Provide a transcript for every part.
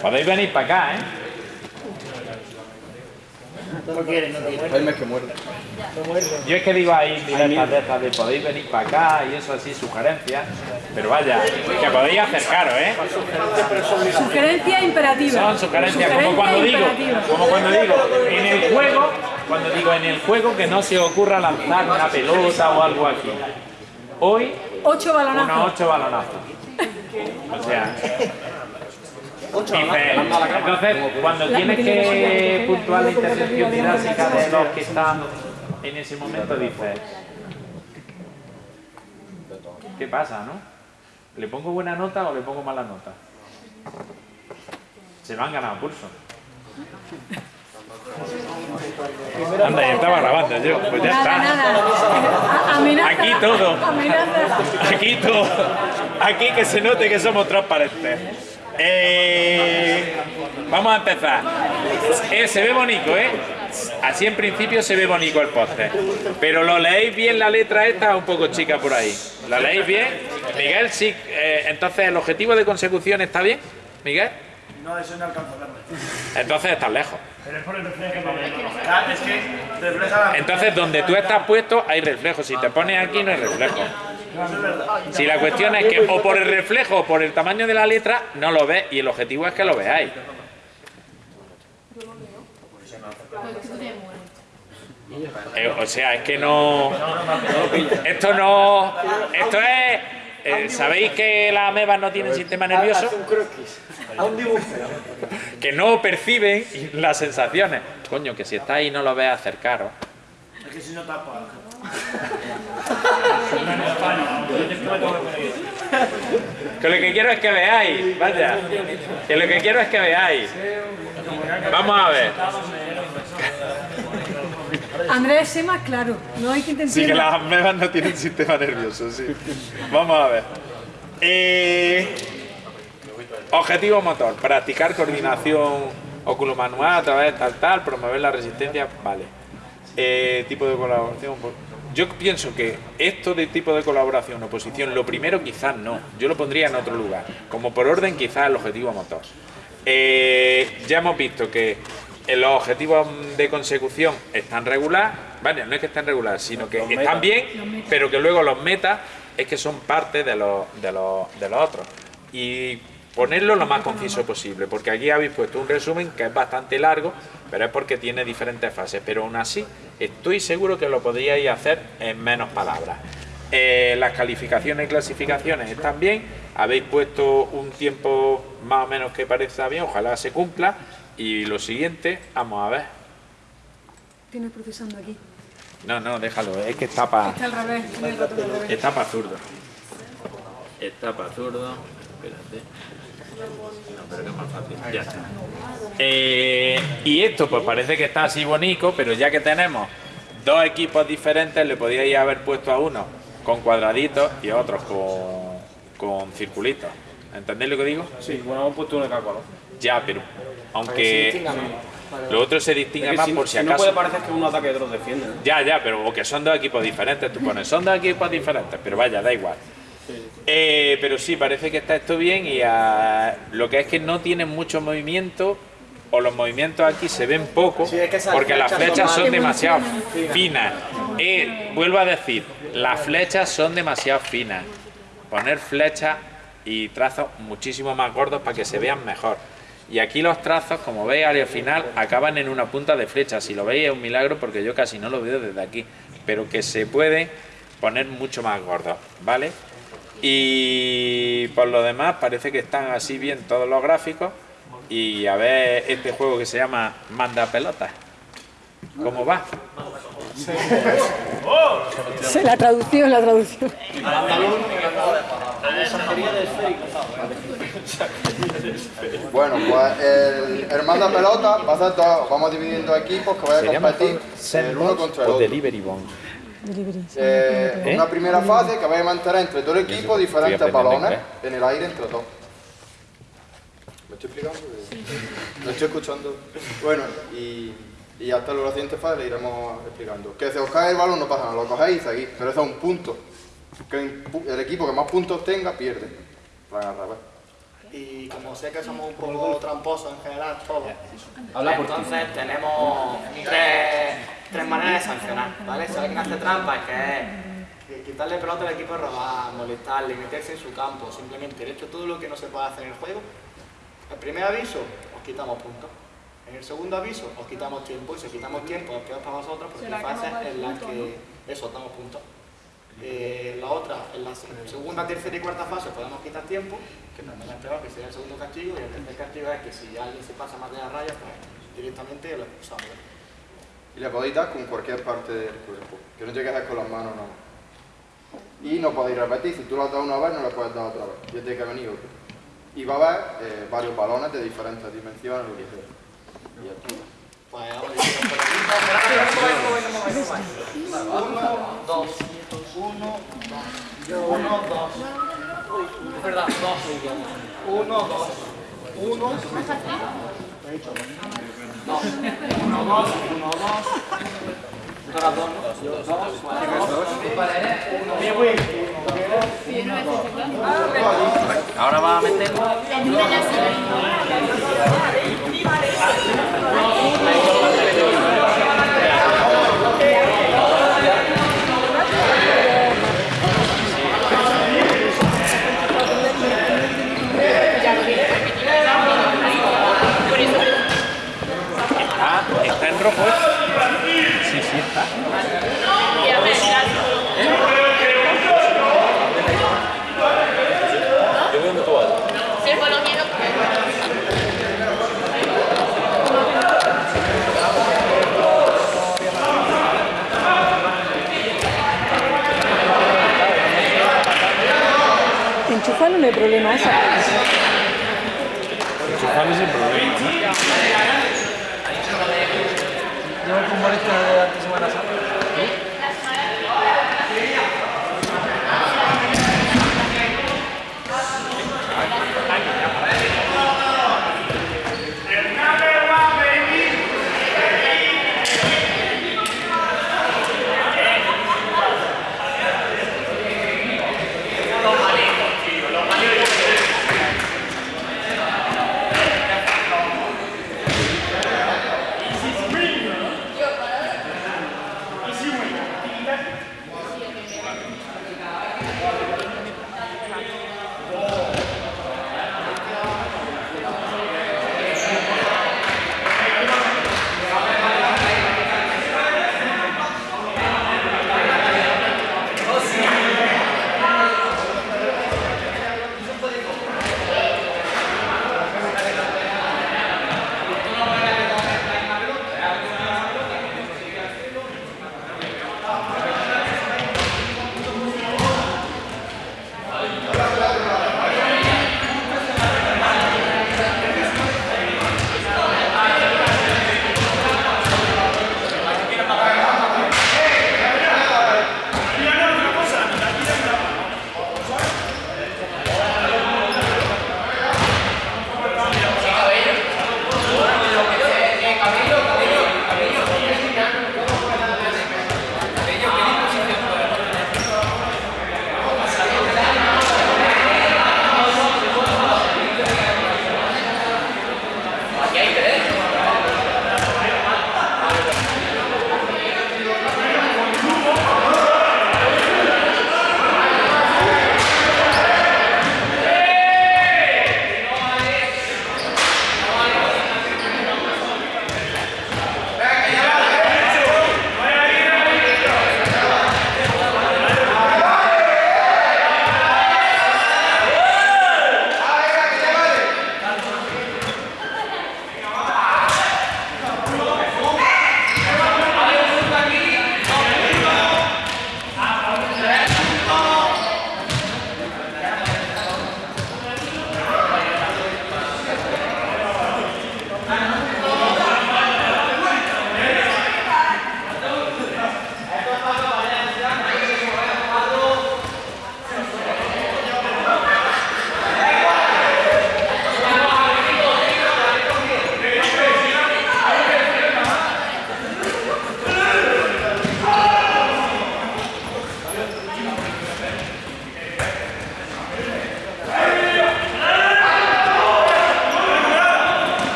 Podéis venir para acá, ¿eh? No quieren, no quieren. Jaime que muerde. Yo es que digo ahí directas de estas de podéis venir para acá y eso así, sugerencias. Pero vaya, que podéis acercaros, ¿eh? Sugerencia imperativa. Son sugerencias, como cuando digo, como cuando digo, en el juego, cuando digo en el juego que no se ocurra lanzar una pelota o algo aquí. Hoy, Ocho unos ocho balonazos. O sea, entonces, cuando tienes que puntuar la intersección didáctica de los que están en ese momento, dices, ¿qué pasa, no? ¿Le pongo buena nota o le pongo mala nota? Se lo han ganado pulso. Anda, ya estaba grabando yo, pues ya está. Aquí todo. Aquí todo, aquí que se note que somos transparentes. Eh, vamos a empezar. Eh, se ve bonito, ¿eh? Así en principio se ve bonito el póster. Pero lo leéis bien la letra esta, un poco chica por ahí. ¿La leéis bien? Miguel, sí. eh, entonces, ¿el objetivo de consecución está bien? Miguel? No, eso no alcanza a verlo. Entonces estás lejos. Pero es por el reflejo Es que refleja la... Entonces, donde tú estás puesto hay reflejo. Si te pones aquí, no hay reflejo. Si la cuestión es que o por el reflejo o por el tamaño de la letra, no lo ves y el objetivo es que lo veáis. Eh, o sea, es que no... Esto no... Esto es... eh, ¿Sabéis que las amebas no tienen sistema nervioso? Hace un croquis. A un dibujo. Que no perciben las sensaciones. Coño, que si está ahí no lo ves acercaros. Es que si no tapa. Que lo que quiero es que veáis, vaya. Que lo que quiero es que veáis. Vamos a ver. Andrés, más claro. No hay que intentar. Sí, que las amebas no tienen sistema nervioso, sí. Vamos a ver. Eh, objetivo motor, practicar coordinación oculomanual a través de tal tal, promover la resistencia, vale. Eh, tipo de colaboración. pues, Yo pienso que esto de tipo de colaboración, oposición, lo primero quizás no. Yo lo pondría en otro lugar. Como por orden quizás el objetivo motor. Eh, ya hemos visto que los objetivos de consecución están regular, vale, no es que estén regular, sino que están bien, pero que luego los metas es que son parte de los, de los, de los otros. Y ponerlo lo más conciso posible, porque aquí habéis puesto un resumen que es bastante largo, pero es porque tiene diferentes fases, pero aún así estoy seguro que lo podríais hacer en menos palabras. Eh, las calificaciones y clasificaciones están bien, habéis puesto un tiempo más o menos que parezca bien, ojalá se cumpla. Y lo siguiente, vamos a ver. Tienes procesando aquí. No, no, déjalo, es que está para Está al revés. tiene el ratón al revés. está para zurdo. Está para zurdo. Espérate. No, pero que es más fácil. Ya está. Eh, y esto, pues parece que está así bonito, pero ya que tenemos dos equipos diferentes, le podíais haber puesto a uno con cuadraditos y a otros con, con circulitos. ¿Entendéis lo que digo? Sí, bueno, hemos puesto uno de cada color. Ya, pero aunque lo otro se distingue Es que más si, por si si no acaso. puede parecer que uno ataque y otro defiende. ¿no? Ya, ya, pero o que son dos equipos diferentes, tú pones, son dos equipos diferentes, pero vaya, da igual. Eh, pero sí, parece que está esto bien y ah, lo que es que no tienen mucho movimiento o los movimientos aquí se ven poco Sí, es que porque las flechas flechas son son demasiado finas. Eh, vuelvo a decir, las flechas son demasiado finas. Poner flechas y trazos muchísimo más gordos para que se vean mejor. Y aquí los trazos, como veis al final, acaban en una punta de flecha. Si lo veis es un milagro porque yo casi no lo veo desde aquí. Pero que se puede poner mucho más gordos, ¿vale? Y por lo demás parece que están así bien todos los gráficos. Y a ver este juego que se llama Manda Pelotas. ¿Cómo va? Sí, La traducción, la traducción. Bueno, pues el, manda pelota va a ser dos, vamos dividiendo equipos que vayan a competir el uno contra el otro. Delivery Bond? Eh, ¿Eh? Una primera fase que vaya a mantener entre dos equipos diferentes balones en el aire entre dos. ¿Me estoy explicando? ¿Me estoy escuchando? Bueno, y, y hasta la siguiente fase le iremos explicando. Que si os cae el balón no pasa nada, lo cogéis y seguís, pero eso es un punto. Que el equipo que más puntos tenga pierde. Plan al revés. Y como sé que somos un poco tramposos en general todos, entonces tenemos tres, tres maneras de sancionar, ¿vale? Si alguien hace trampa, es que es quitarle pelota al equipo, robar, molestarle, meterse en su campo, simplemente el hecho todo lo que no se puede hacer en el juego. El primer aviso, os quitamos puntos. En el segundo aviso, os quitamos tiempo, y si quitamos tiempo, es peor para vosotros, porque hay fases en las que eso, damos puntos. Eh, la otra, en la se- segunda, tercera y cuarta fase podemos quitar tiempo, que también es peor, que sería el segundo castigo, y el tercer castigo es que si alguien se pasa más de la raya, pues directamente lo expulsamos. Y le podéis dar con cualquier parte del cuerpo. Que no llegues con las manos, no. Y no podéis repetir. Si tú lo has dado una vez, no lo puedes dar otra vez. Y tiene que venir otro. Y va a haber eh, varios balones de diferentes dimensiones, lo que sea. Y Pues. Uno, dos, uno, dos, uno, dos. Verdad, dos. Uno, dos, uno, dos, uno, dos, uno, dos. Dos. Dos, vale, dos. Ahora va a meterlo. Ah, está en rojo.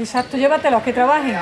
Exacto, llévatelos, que trabajen.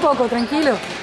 Poco tranquilo.